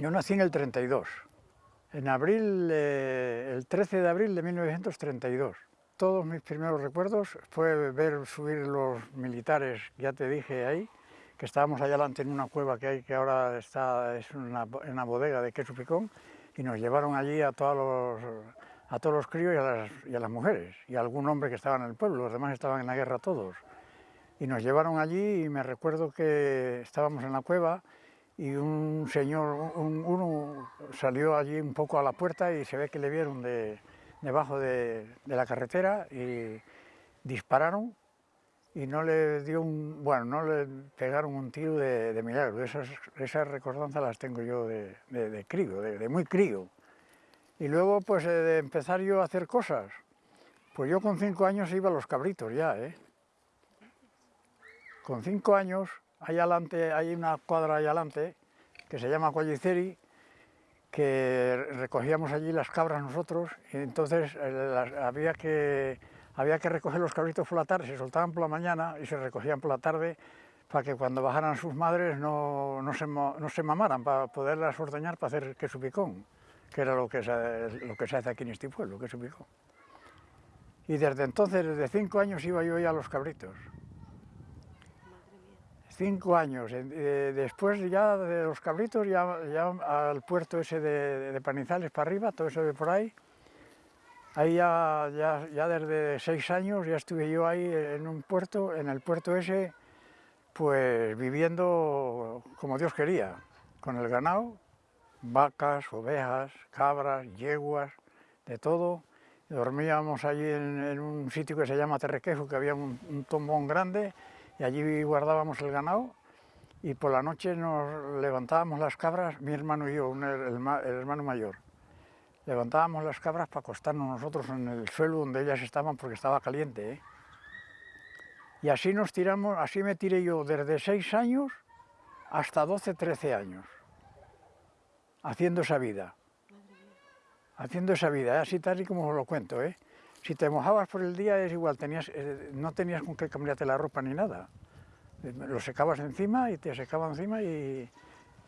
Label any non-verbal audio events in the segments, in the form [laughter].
Yo nací en el 32, en abril, eh, el 13 de abril de 1932. Todos mis primeros recuerdos fue ver subir los militares, ya te dije ahí, que estábamos allá adelante en una cueva que hay, que ahora está, es una, una bodega de queso picón, y nos llevaron allí a todos los, a todos los críos y a, las, y a las mujeres, y a algún hombre que estaba en el pueblo, los demás estaban en la guerra todos. Y nos llevaron allí y me recuerdo que estábamos en la cueva y un señor, un, uno salió allí un poco a la puerta y se ve que le vieron de, debajo de, de, la carretera y dispararon y no le dio un, bueno, no le pegaron un tiro de, de milagro. Esas, esas recordanzas las tengo yo de, de, crío, de, muy crío. Y luego, pues, eh, de empezar yo a hacer cosas. Pues yo con cinco años iba a los cabritos ya, ¿eh? Con cinco años ahí adelante, hay una cuadra ahí adelante, que se llama Colliceri, que recogíamos allí las cabras nosotros, y entonces eh, había, que, había que recoger los cabritos por la tarde, se soltaban por la mañana y se recogían por la tarde para que cuando bajaran sus madres no, no, se, mamaran, para poderlas ordeñar para hacer queso picón, que era lo que, se, lo que se hace aquí en este pueblo, queso picón. Y desde entonces, desde cinco años, iba yo ya a los cabritos cinco años. Eh, después ya de los cabritos, ya, ya al puerto ese de, de, Panizales para arriba, todo eso de por ahí. Ahí ya, ya, ya, desde seis años ya estuve yo ahí en un puerto, en el puerto ese, pues viviendo como Dios quería, con el ganado, vacas, ovejas, cabras, yeguas, de todo. Dormíamos allí en, en un sitio que se llama Terrequejo, que había un, un tombón grande, y allí guardábamos el ganado y por la noche nos levantábamos las cabras, mi hermano y yo, el, hermano mayor. Levantábamos las cabras para acostarnos nosotros en el suelo donde ellas estaban porque estaba caliente. ¿eh? Y así nos tiramos, así me tiré yo desde 6 años hasta 12, 13 años, haciendo esa vida. Haciendo esa vida, ¿eh? así tal y como os lo cuento. ¿eh? Si te mojabas por el día es igual, tenías, eh, no tenías con qué cambiarte la ropa ni nada. Eh, lo secabas encima y te secaba encima y,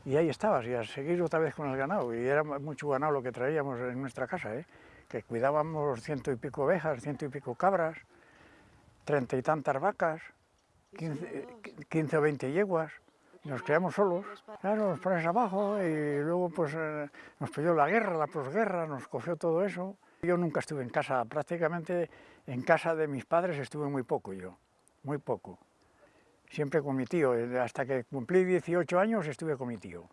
y, ahí estabas, y a seguir otra vez con el ganado. Y era mucho ganado lo que traíamos en nuestra casa, ¿eh? que cuidábamos ciento y pico ovejas, ciento y pico cabras, treinta y tantas vacas, quince, o veinte yeguas. Nos creamos solos, claro, nos pones abajo y luego pues eh, nos pidió la guerra, la posguerra, nos cogió todo eso. Yo nunca estuve en casa, prácticamente en casa de mis padres estuve muy poco yo, muy poco. Siempre con mi tío, hasta que cumplí 18 años estuve con mi tío.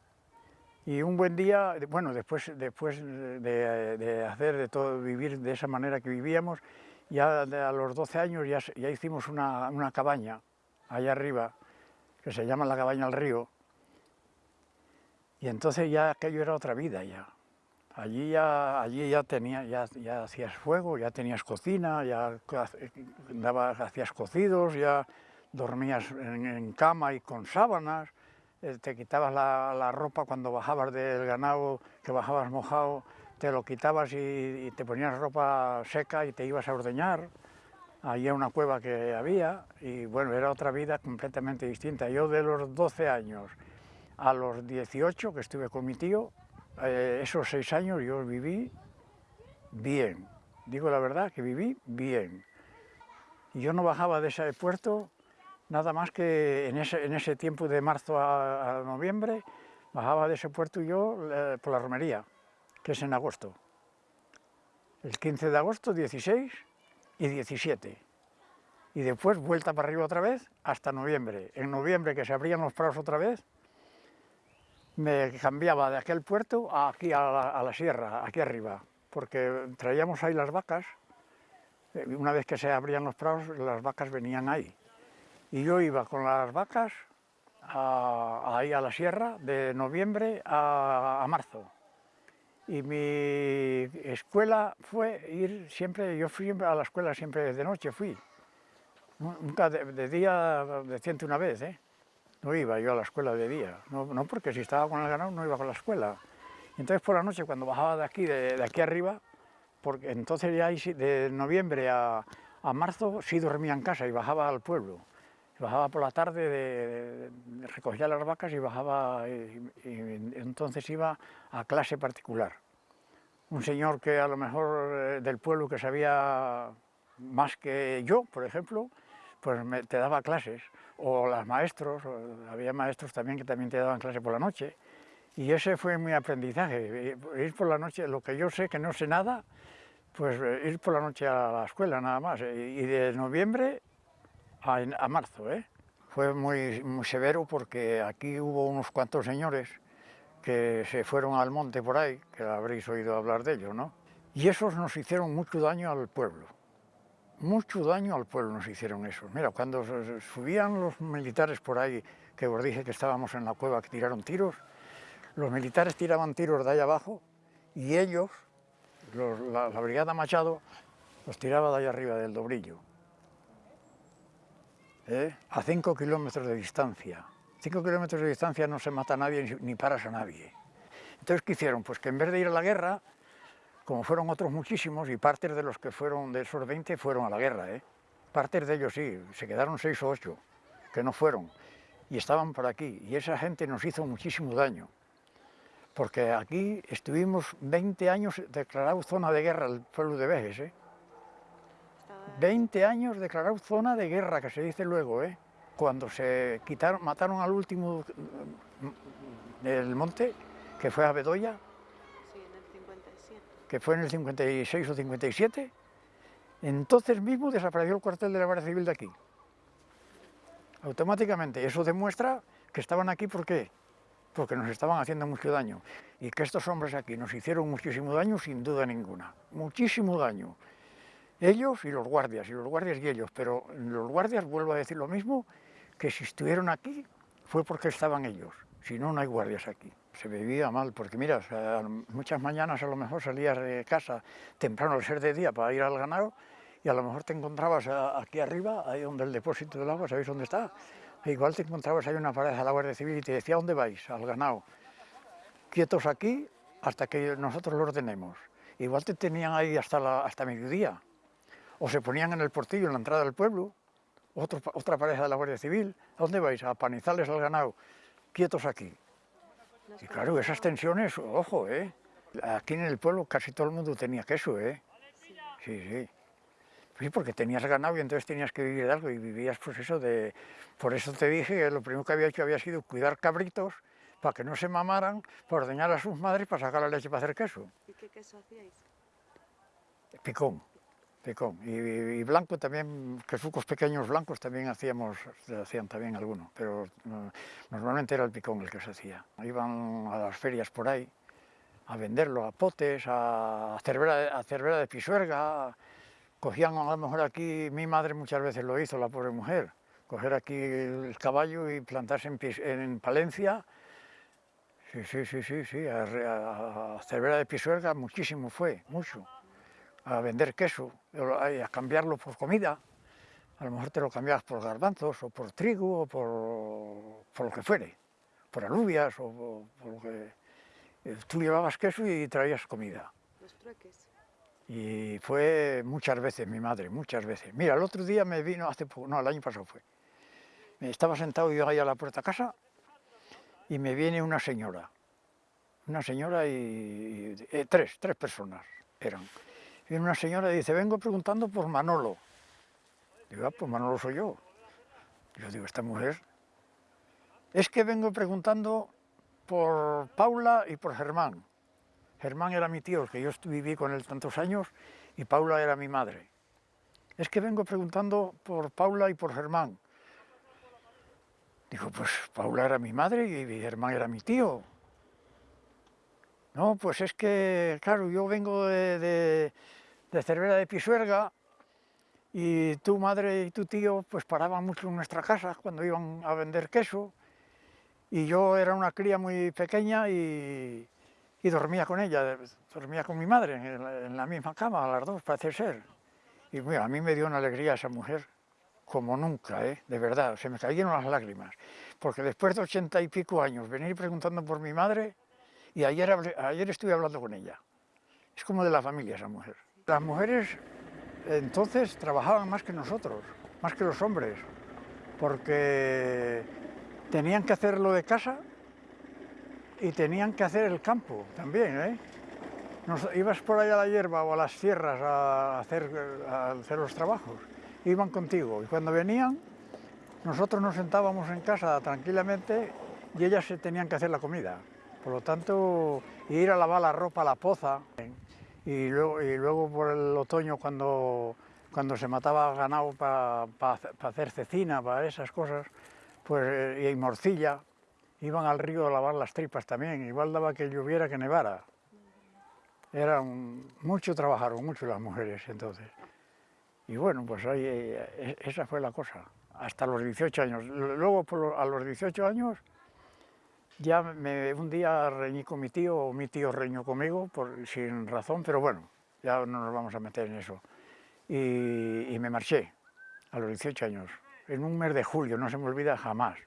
Y un buen día, bueno, después, después de, hacer de todo, vivir de esa manera que vivíamos, ya a los 12 años ya, ya hicimos una, una cabaña allá arriba, que se llama la cabaña al río, y entonces ya aquello era otra vida ya. Allí ya, allí ya, ya, hacías fuego, ya tenías cocina, ya daba, hacías cocidos, ya dormías en, cama y con sábanas, eh, te quitabas la, ropa cuando bajabas del ganado, que bajabas mojado, te lo quitabas y, te ponías ropa seca y te ibas a ordeñar. Allí una cueva que había y bueno, era otra vida completamente distinta. Yo de los 12 años a los 18 que estuve con mi tío, eh, esos seis años yo viví bien, digo la verdad que viví bien. Yo no bajaba de ese puerto nada más que en ese, tiempo de marzo a, a, noviembre, bajaba de ese puerto yo eh, por la romería, que es en agosto. El 15 de agosto, 16 y 17. Y después vuelta para arriba otra vez hasta noviembre. En noviembre que se abrían los prados otra vez, me cambiaba de aquel puerto a aquí a la, a sierra, aquí arriba, porque traíamos ahí las vacas, eh, una vez que se abrían los prados, las vacas venían ahí. Y yo iba con las vacas a, ahí a la sierra de noviembre a, marzo. Y mi escuela fue ir siempre, yo fui a la escuela siempre de noche, fui. Nunca de, de día, de ciento una vez, ¿eh? No iba yo a la escuela de día, no, no, porque si estaba con el ganado no iba con la escuela. Entonces por la noche cuando bajaba de aquí, de, aquí arriba, porque entonces ya de noviembre a, a, marzo sí dormía en casa y bajaba al pueblo. Bajaba por la tarde, de, recogía las vacas y bajaba, entonces iba a clase particular. Un señor que a lo mejor eh, del pueblo que sabía más que yo, por ejemplo, pues te daba clases, o los maestros, había maestros también que también te daban clase por la noche, y ese fue mi aprendizaje, ir por la noche, lo que yo sé que no sé nada, pues eh, ir por la noche a la escuela nada más, y de noviembre a, marzo. ¿eh? Fue muy, muy severo porque aquí hubo unos cuantos señores que se fueron al monte por ahí, que habréis oído hablar de ellos, ¿no? Y esos nos hicieron mucho daño al pueblo. Mucho daño al pueblo nos hicieron esos. Mira, cuando subían los militares por ahí, que os dije que estábamos en la cueva que tiraron tiros, los militares tiraban tiros de ahí abajo y ellos, la, brigada Machado, los tiraba de ahí arriba del Dobrillo. ¿eh? a 5 kilómetros de distancia. 5 kilómetros de distancia no se mata a nadie ni paras a nadie. Entonces, ¿qué hicieron? Pues que en vez de ir a la guerra, como fueron otros muchísimos, y partes de los que fueron, de esos 20, fueron a la guerra, ¿eh? Partes de ellos sí, se quedaron 6 o 8, que no fueron, y estaban por aquí, y esa gente nos hizo muchísimo daño, porque aquí estuvimos 20 años declarado zona de guerra el pueblo de Vejes, ¿eh? 20 años declarado zona de guerra, que se dice luego, ¿eh? Cuando se quitaron, mataron al último mm, del monte, que fue a Bedoya. Sí, en el 57. Que fue en el 56 o 57. Entonces mismo desapareció el cuartel de la Guardia Civil de aquí. Automáticamente. Eso demuestra que estaban aquí, ¿por qué? Porque nos estaban haciendo mucho daño. Y que estos hombres aquí nos hicieron muchísimo daño, sin duda ninguna. Muchísimo daño ellos y los guardias, y los guardias y ellos, pero los guardias, vuelvo a decir lo mismo, que si estuvieron aquí fue porque estaban ellos, si no, no hay guardias aquí. Se vivía mal, porque mira, muchas mañanas a lo mejor salías de casa temprano al ser de día para ir al ganado, y a lo mejor te encontrabas aquí arriba, ahí donde el depósito del agua, ¿sabéis dónde está? Igual te encontrabas ahí una pared a la Guardia Civil y te decía, ¿dónde vais? Al ganado. Quietos aquí hasta que nosotros lo ordenemos. Igual te tenían ahí hasta, la, hasta mediodía, o se ponían en el portillo en la entrada del pueblo, otra pareja de la Guardia Civil, ¿a dónde vais? A panizales al ganado, quietos aquí. Y claro, esas tensiones, ojo, ¿eh? Aquí en el pueblo casi todo el mundo tenía queso, ¿eh? Sí, sí. Sí, porque tenías ganado y entonces tenías que vivir de algo y vivías pues eso de... Por eso te dije que lo primero que había hecho había sido cuidar cabritos para que no se mamaran, para ordeñar a sus madres para sacar la leche para hacer queso. ¿Y qué queso hacíais? Picón. Picón. Y, blanco también, quesucos pequeños blancos también hacíamos, hacían también algunos, pero normalmente era el picón el que se hacía. Iban a las ferias por ahí a venderlo, a potes, a cervera, a cervera de pisuerga, cogían a lo mejor aquí, mi madre muchas veces lo hizo, la pobre mujer, coger aquí el caballo y plantarse en, en Palencia, sí, sí, sí, sí, sí, a, a cervera de pisuerga muchísimo fue, mucho a vender queso, a cambiarlo por comida, a lo mejor te lo cambiabas por garbanzos o por trigo o por, lo que fuere, por alubias o por, lo que... Eh, tú llevabas queso y traías comida. Los trueques. Y fue muchas veces mi madre, muchas veces. Mira, el otro día me vino, hace poco, no, el año pasado fue. Estaba sentado yo ahí a la puerta de casa y me viene una señora. Una señora y, eh, tres, tres personas eran. Viene una señora y dice, vengo preguntando por Manolo. Digo, ah, pues Manolo soy yo. Yo digo, esta mujer... Es que vengo preguntando por Paula y por Germán. Germán era mi tío, que yo viví con él tantos años, y Paula era mi madre. Es que vengo preguntando por Paula y por Germán. Digo, pues Paula era mi madre y Germán era mi tío. No, pues es que, claro, yo vengo de, de Cervera de Pisuerga y tu madre y tu tío pues paraban mucho en nuestra casa cuando iban a vender queso y yo era una cría muy pequeña y, dormía con ella, dormía con mi madre en la, misma cama, las dos parece ser. Y mira, a mí me dio una alegría esa mujer, como nunca, ¿eh? de verdad, se me cayeron las lágrimas, porque después de ochenta y pico años venir preguntando por mi madre y ayer, ayer estuve hablando con ella. Es como de la familia esa mujer. Las mujeres entonces trabajaban más que nosotros, más que los hombres. porque tenían que hacer lo de casa y tenían que hacer el campo también, ¿eh? Ibas por ahí a la hierba o a las sierras a hacer, a hacer los trabajos, iban contigo y cuando venían nosotros nos sentábamos en casa tranquilamente y ellas se tenían que hacer la comida. Por lo tanto, ir a lavar la ropa a la poza y luego, y luego por el otoño cuando, cuando se mataba ganado para hacer cecina, para esas cosas, pues, y morcilla, iban al río a lavar las tripas también, igual daba que lloviera que nevara. Eran mucho, trabajaron mucho las mujeres entonces. Y bueno, pues ahí, eh, esa fue la cosa, hasta los 18 años. Luego, a los 18 años, ya me, un día reñí con mi tío, o mi tío reñó conmigo, por, sin razón, pero bueno, ya no nos vamos a meter en eso. Y, me marché a los 18 años, en un mes de julio, no se me olvida jamás.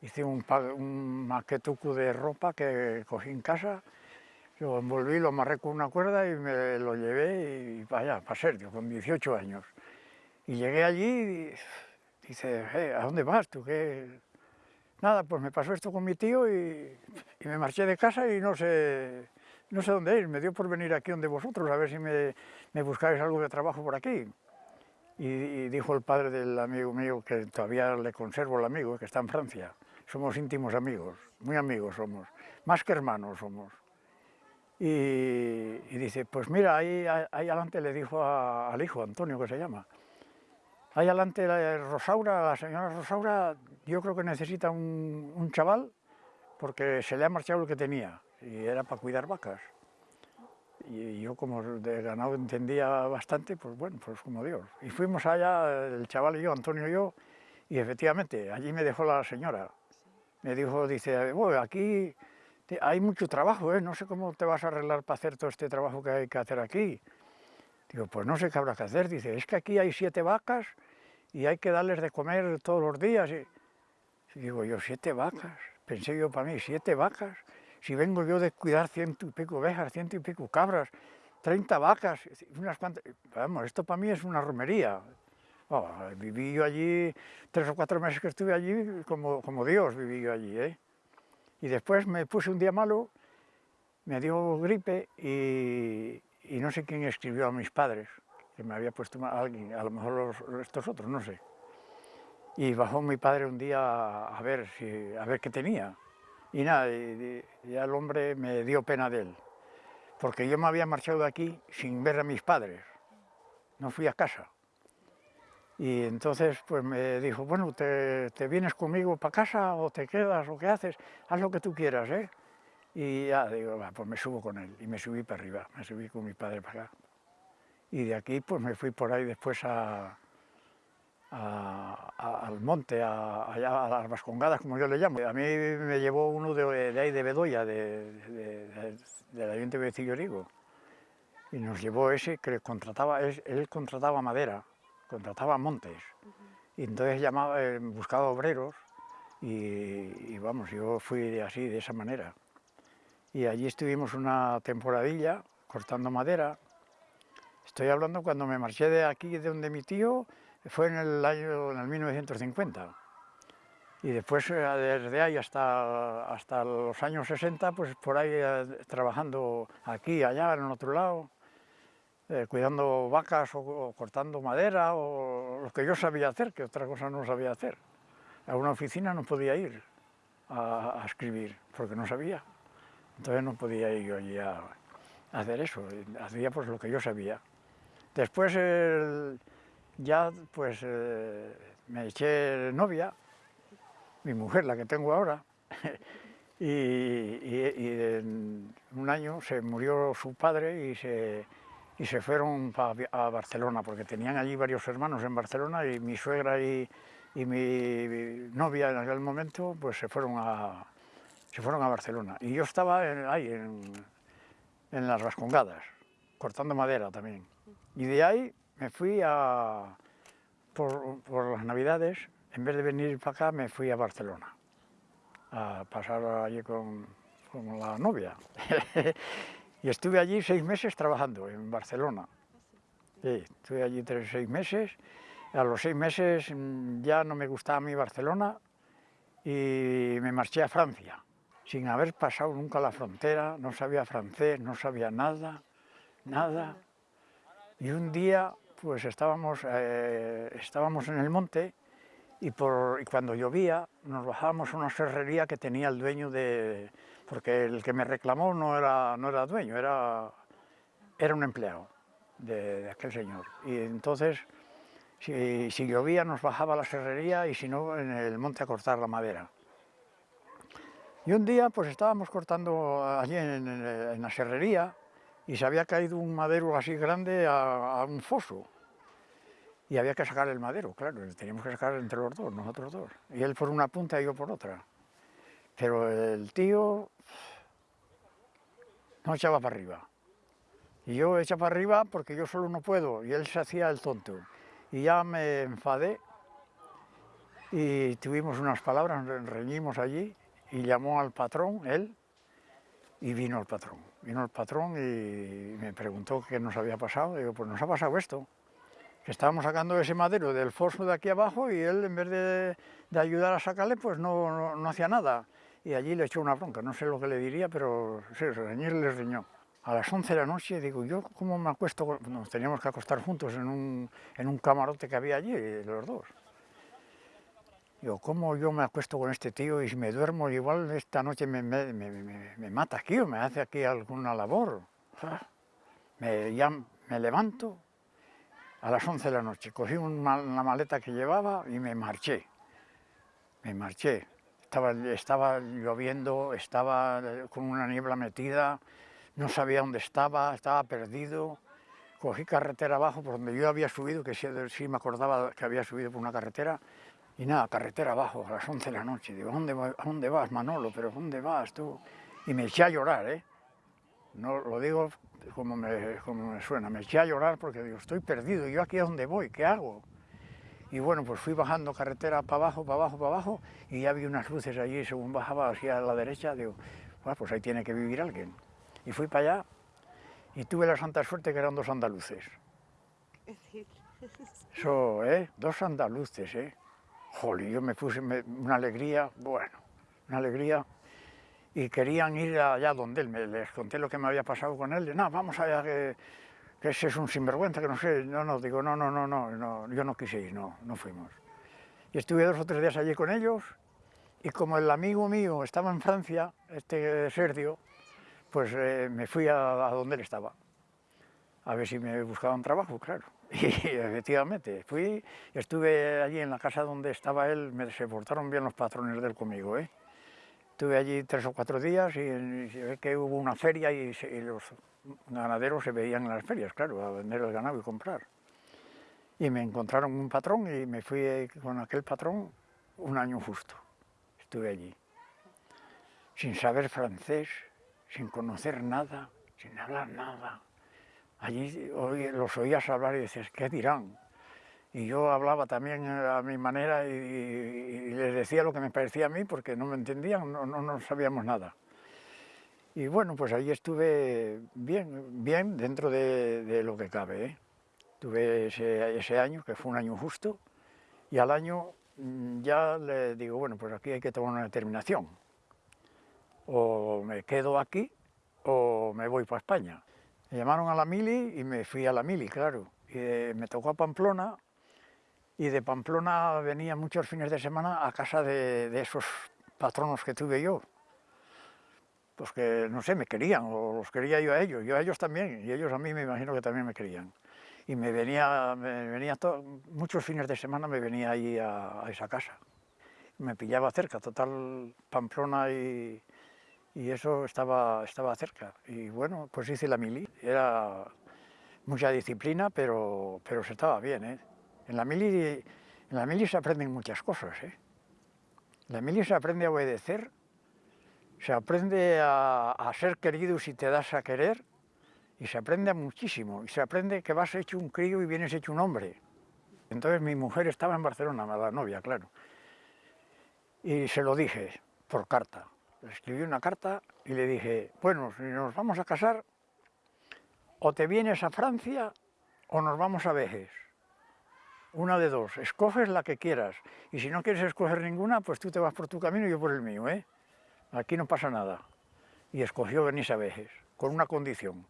Hice un, un maquetuco de ropa que cogí en casa, lo envolví, lo amarré con una cuerda y me lo llevé y allá, para Sergio, con 18 años. Y llegué allí y dice, eh, ¿a dónde vas tú? ¿Qué? Nada, pues me pasó esto con mi tío y, me marché de casa y no sé, no sé dónde ir. Me dio por venir aquí donde vosotros, a ver si me, me buscáis algo de trabajo por aquí. Y, dijo el padre del amigo mío, que todavía le conservo el amigo, que está en Francia. Somos íntimos amigos, muy amigos somos, más que hermanos somos. Y, dice, pues mira, ahí, ahí adelante le dijo al hijo, Antonio, que se llama, Ahí adelante la Rosaura, la señora Rosaura, yo creo que necesita un, chaval porque se le ha marchado lo que tenía y era para cuidar vacas. Y yo como de ganado entendía bastante, pues bueno, pues como Dios. Y fuimos allá, el chaval y yo, Antonio y yo, y efectivamente, allí me dejó la señora. Me dijo, dice, bueno, aquí hay mucho trabajo, ¿eh? no sé cómo te vas a arreglar para hacer todo este trabajo que hay que hacer aquí. Digo, pues no sé qué habrá que hacer. Dice, es que aquí hay siete vacas y hay que darles de comer todos los días. Digo yo, siete vacas. Pensé yo para mí, siete vacas. Si vengo yo de cuidar ciento y pico ovejas, ciento y pico cabras, treinta vacas, unas cuantas... Vamos, esto para mí es una romería. Oh, viví yo allí, tres o cuatro meses que estuve allí, como, como Dios viví yo allí. ¿eh? Y después me puse un día malo, me dio gripe y, y no sé quién escribió a mis padres, que me había puesto alguien, a lo mejor estos otros, no sé. Y bajó mi padre un día a ver, si, a ver qué tenía. Y nada, y, ya el hombre me dio pena de él, porque yo me había marchado de aquí sin ver a mis padres, no fui a casa. Y entonces pues me dijo, bueno, ¿te, te vienes conmigo para casa o te quedas o qué haces? Haz lo que tú quieras, ¿eh? Y ya digo, pues me subo con él. Y me subí para arriba, me subí con mi padre para acá. Y de aquí pues me fui por ahí después a, al monte, a, allá a las Vascongadas, como yo le llamo. A mí me llevó uno de, ahí de Bedoya, de, de, del Ayuntamiento de Cillorigo. Y nos llevó ese que contrataba, él, contrataba madera, contrataba montes. Y entonces llamaba, eh, buscaba obreros y, y, vamos, yo fui así, de esa manera y allí estuvimos una temporadilla cortando madera. Estoy hablando cuando me marché de aquí, de donde mi tío, fue en el año en el 1950. Y después, eh, desde ahí hasta, hasta los años 60, pues por ahí eh, trabajando aquí, allá, en otro lado, eh, cuidando vacas o, cortando madera, o lo que yo sabía hacer, que otra cosa no sabía hacer. A una oficina no podía ir a escribir, porque no sabía. Entonces no podía ir yo allí a, hacer eso, hacía pues lo que yo sabía. Después ya pues eh, me eché novia, mi mujer, la que tengo ahora, [laughs] y, en un año se murió su padre y se, y se fueron a Barcelona, porque tenían allí varios hermanos en Barcelona y mi suegra y, y mi novia en aquel momento pues se fueron a, se fueron a Barcelona. Y yo estaba ahí, en, las Vascongadas, cortando madera también. Y de ahí me fui a, por, las Navidades, en vez de venir para acá, me fui a Barcelona, a pasar allí con, con la novia. [laughs] y estuve allí seis meses trabajando en Barcelona. Sí, estuve allí tres, seis meses A los seis meses mm, ya no me gustaba mí Barcelona y me marché a Francia, sin haber pasado nunca la frontera, no sabía francés, no sabía nada, nada. Y un día pues estábamos, eh, estábamos en el monte y, cuando llovía nos bajábamos a una serrería que tenía el dueño de... porque el que me reclamó no era, no era dueño, era, era un empleado de, de aquel señor. Y entonces, si, si, llovía nos bajaba a la serrería y si no, en el monte a cortar la madera. Y un día pues estábamos cortando allí en, en, la serrería y se había caído un madero así grande a, a un foso y había que sacar el madero, claro, teníamos que sacar entre los dos, nosotros dos. Y él por una punta y yo por otra. Pero el tío no echaba para arriba. Y yo echaba para arriba porque yo solo no puedo, y él se hacía el tonto. Y ya me enfadé y tuvimos unas palabras, reñimos allí, y llamó al patrón, él, y vino el patrón. Vino el patrón y me preguntó qué nos había pasado. Digo, pues nos ha pasado esto que estábamos sacando ese madero del foso de aquí abajo y él en vez de, de ayudar a sacarle pues no, no, no, hacía nada y allí le echó una bronca, no sé lo que le diría pero sí, reñir le riñó. A las 11 de la noche digo, yo cómo me acuesto, nos teníamos que acostar juntos en un, en un camarote que había allí, los dos. Digo, ¿cómo yo me acuesto con este tío y si me duermo igual esta noche me, me, me, me mata aquí o me hace aquí alguna labor? me, ya me levanto, a las 11 de la noche. Cogí una, maleta que llevaba y me marché. Me marché. Estaba, estaba lloviendo, estaba con una niebla metida, no sabía dónde estaba, estaba perdido. Cogí carretera abajo por donde yo había subido, que sí, sí me acordaba que había subido por una carretera, y nada, carretera abajo, a las 11 de la noche. Digo, ¿a dónde, ¿a dónde vas, Manolo? ¿Pero dónde vas tú? Y me eché a llorar, ¿eh? No lo digo como me, como me suena, me eché a llorar porque digo, estoy perdido, ¿yo aquí a dónde voy? ¿Qué hago? Y bueno, pues fui bajando carretera para abajo, para abajo, para abajo, y ya vi unas luces allí, según bajaba hacia la derecha, digo, bueno, pues ahí tiene que vivir alguien. Y fui para allá, y tuve la santa suerte que eran dos andaluces. Eso, [laughs] ¿eh? Dos andaluces, ¿eh? Jolly, yo me puse una alegría, bueno, una alegría y querían ir allá donde él, me, les conté lo que me había pasado con él, no, vamos allá, que, ese es un sinvergüenza, que no sé, no, no, digo, no, no, no, no, no, yo no quise ir, no, no fuimos. Y estuve dos o tres días allí con ellos, y como el amigo mío estaba en Francia, este Sergio, pues eh, me fui a, a, donde él estaba, a ver si me buscaban trabajo, claro. Y efectivamente, fui, estuve allí en la casa donde estaba él, me se portaron bien los patrones de él conmigo, ¿eh? Estuve allí tres o cuatro días y, que hubo una feria y, se, y, los ganaderos se veían en las ferias, claro, a vender el ganado y comprar. Y me encontraron un patrón y me fui con aquel patrón un año justo. Estuve allí, sin saber francés, sin conocer nada, sin hablar nada. Allí los oías hablar y decías, ¿qué dirán? y yo hablaba también a mi manera y, les decía lo que me parecía a mí porque no me entendían, no, no, no sabíamos nada. Y bueno, pues ahí estuve bien, bien dentro de, de lo que cabe. ¿eh? Tuve ese, ese, año, que fue un año justo, y al año mm, ya le digo, bueno, pues aquí hay que tomar una determinación. O me quedo aquí o me voy para España. Me llamaron a la mili y me fui a la mili, claro. Y eh, me tocó a Pamplona y de Pamplona venía muchos fines de semana a casa de, de, esos patronos que tuve yo. Pues que, no sé, me querían, o los quería yo a ellos, yo a ellos también, y ellos a mí me imagino que también me querían. Y me venía, me venía muchos fines de semana me venía allí a, a, esa casa. Me pillaba cerca, total Pamplona y, y eso estaba, estaba cerca. Y bueno, pues hice la mili. Era mucha disciplina, pero, pero se estaba bien, ¿eh? En la mili, en la mili se aprenden muchas cosas. ¿eh? En la mili se aprende a obedecer, se aprende a, a, ser querido si te das a querer, y se aprende muchísimo. Y se aprende que vas hecho un crío y vienes hecho un hombre. Entonces mi mujer estaba en Barcelona, la novia, claro. Y se lo dije por carta. Le escribí una carta y le dije, bueno, si nos vamos a casar, o te vienes a Francia o nos vamos a Vejes una de dos, escoges la que quieras, y si no quieres escoger ninguna, pues tú te vas por tu camino y yo por el mío, ¿eh? Aquí no pasa nada. Y escogió venirse a Vejes, con una condición,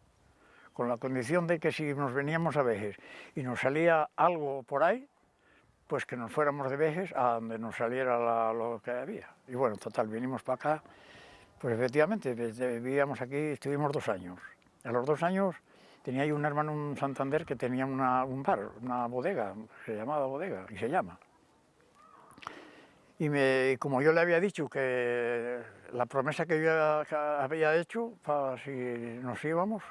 con la condición de que si nos veníamos a Vejes y nos salía algo por ahí, pues que nos fuéramos de Vejes a donde nos saliera la- lo que había. Y bueno, total, vinimos para acá, pues efectivamente, vivíamos aquí, estuvimos dos años. A los dos años tenía yo un hermano en Santander que tenía una- un bar, una bodega, se llamaba bodega, y se llama. Y me- como yo le había dicho que la promesa que yo había hecho para si nos íbamos,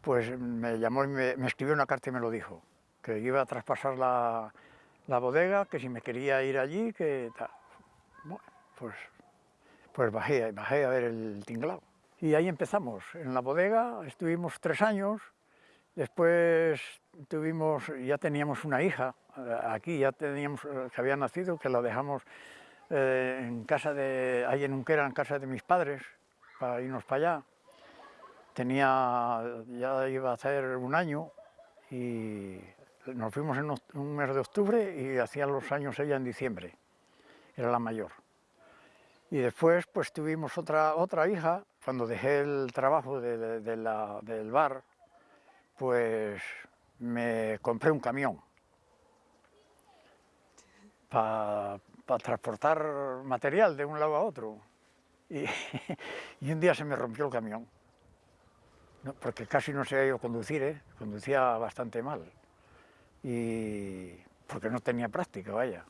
pues me llamó y me, me escribió una carta y me lo dijo, que iba a traspasar la, la bodega, que si me quería ir allí, que. Bueno, pues, pues bajé, bajé a ver el tinglado. Y ahí empezamos, en la bodega, estuvimos tres años, después tuvimos, ya teníamos una hija, aquí ya teníamos, que había nacido, que la dejamos eh, en casa de, ahí en Unquera, en casa de mis padres, para irnos para allá. Tenía, ya iba a hacer un año y nos fuimos en un mes de octubre y hacía los años ella en diciembre, era la mayor. Y después pues tuvimos otra, otra hija, cuando dejé el trabajo de- la- del bar, pues me compré un camión para transportar material de un lado a otro. Y, [laughs] un día se me rompió el camión, porque casi no sabía yo conducir, ¿eh? conducía bastante mal, y porque no tenía práctica, vaya.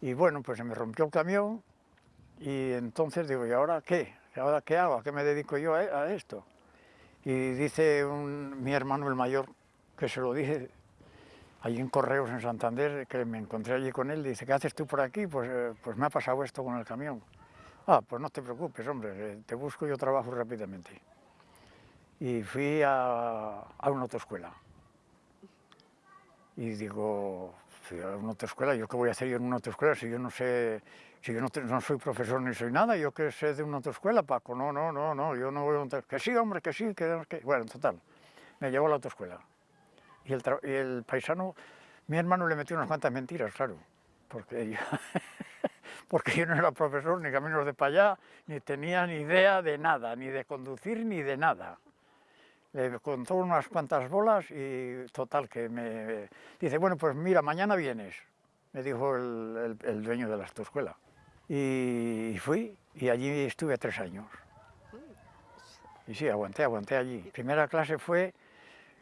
Y bueno, pues se me rompió el camión y entonces digo, ¿y ahora qué? ¿Y ¿Ahora qué hago? ¿A qué me dedico yo a, esto? Y dice mi hermano el mayor, que se lo dije allí en Correos en Santander, que me encontré allí con él, dice, ¿qué haces tú por aquí? Pues, eh, pues me ha pasado esto con el camión. Ah, pues no te preocupes, hombre, eh, te busco yo trabajo rápidamente. Y fui a, a una autoescuela. Y digo, fui a una autoescuela, ¿yo qué voy a hacer yo en una autoescuela si yo no sé, si yo no, no soy profesor ni soy nada, yo qué sé de una autoescuela, Paco? No, no, no, no, yo no voy a autoescuela. Que sí, hombre, que sí, que, que... Bueno, en total, me llevó a la autoescuela. Y el, y el paisano, mi hermano le metió unas cuantas mentiras, claro, porque yo, [laughs] porque yo no era profesor, ni caminos de para allá, ni tenía ni idea de nada, ni de conducir, ni de nada. Le contó unas cuantas bolas y total, que me dice, bueno, pues mira, mañana vienes, me dijo el, el- el dueño de la autoescuela. Y fui, y allí estuve tres años. Y sí, aguanté, aguanté allí. Primera clase fue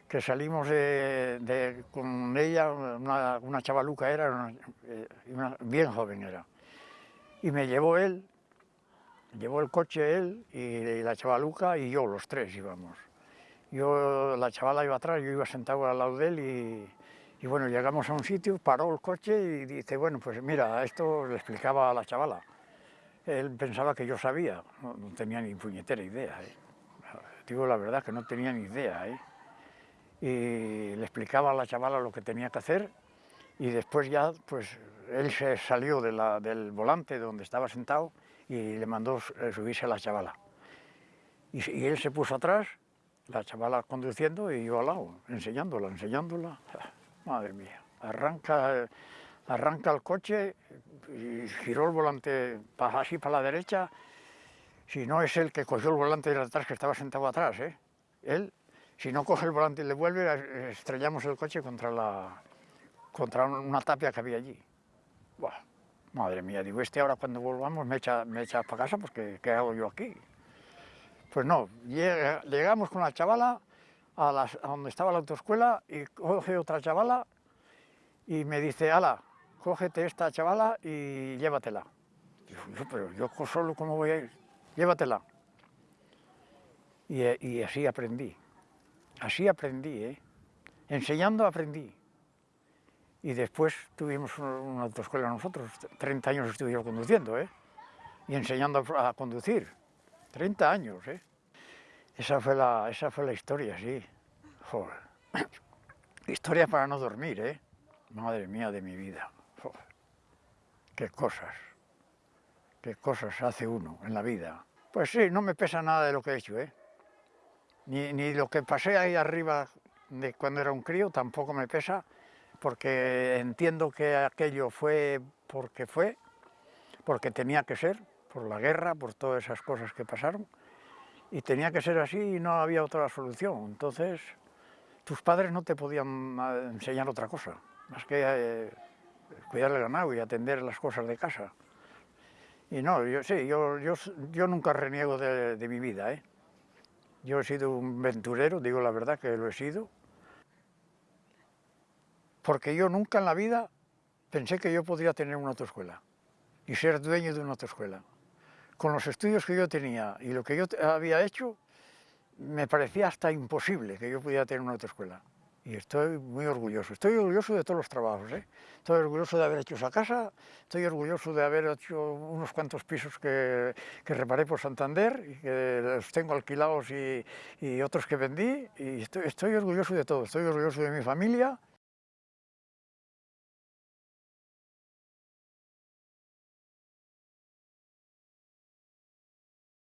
que salimos de, de- con ella, una, una chavaluca era, una- eh, una- bien joven era. Y me llevó él, llevó el coche él y la chavaluca y yo, los tres íbamos. Yo, la chavala iba atrás, yo iba sentado al lado de él y, y bueno, llegamos a un sitio, paró el coche y dice, bueno, pues mira, esto le explicaba a la chavala. Él pensaba que yo sabía, no, no tenía ni puñetera idea. ¿eh? Digo la verdad que no tenía ni idea. ¿eh? Y le explicaba a la chavala lo que tenía que hacer y después ya, pues él se salió de la- del volante donde estaba sentado y le mandó eh, subirse a la chavala. Y, y él se puso atrás, la chavala conduciendo y yo al lado, enseñándola, enseñándola. [laughs] Madre mía, arranca, arranca el coche y giró el volante así para la derecha. Si no es él que cogió el volante de atrás, que estaba sentado atrás, ¿eh? Él, si no coge el volante y le vuelve, estrellamos el coche contra, la, contra un- una tapia que había allí. Buah, madre mía, digo, este ahora cuando volvamos me echa, me echa para casa, pues ¿qué, qué hago yo aquí? Pues no, llega- llegamos con la chavala a, donde estaba la autoescuela y coge otra chavala y me dice, ala, cógete esta chavala y llévatela. Digo, yo, pero yo solo cómo voy a ir, llévatela. Y, así aprendí, así aprendí, ¿eh? enseñando aprendí. Y después tuvimos un- una autoescuela nosotros, 30 años estuve yo conduciendo, ¿eh? y enseñando a conducir, 30 años. ¿eh? Esa, fue la, esa fue la historia, sí. [coughs] Historia para no dormir, ¿eh? Madre mía de mi vida. Joder. Qué cosas, qué cosas hace uno en la vida. Pues sí, no me pesa nada de lo que he hecho, ¿eh? Ni, ni lo que pasé ahí arriba de cuando era un crío tampoco me pesa, porque entiendo que aquello fue porque fue, porque tenía que ser, por la guerra, por todas esas cosas que pasaron, y tenía que ser así y no había otra solución. Entonces, tus padres no te podían ah, enseñar otra cosa, más que eh, cuidar el ganado y atender las cosas de casa. Y no, yo sí, yo, nunca reniego de, de mi vida, ¿eh? Yo he sido un venturero, digo la verdad que lo he sido, porque yo nunca en la vida pensé que yo podría tener una autoescuela y ser dueño de una autoescuela. Con los estudios que yo tenía y lo que yo había hecho, me parecía hasta imposible que yo pudiera tener una autoescuela. Y estoy muy orgulloso. Estoy orgulloso de todos los trabajos. ¿eh? Estoy orgulloso de haber hecho esa casa, estoy orgulloso de haber hecho unos cuantos pisos que, que reparé por Santander y que los tengo alquilados y, otros que vendí. Y estoy orgulloso de todo. Estoy orgulloso de mi familia,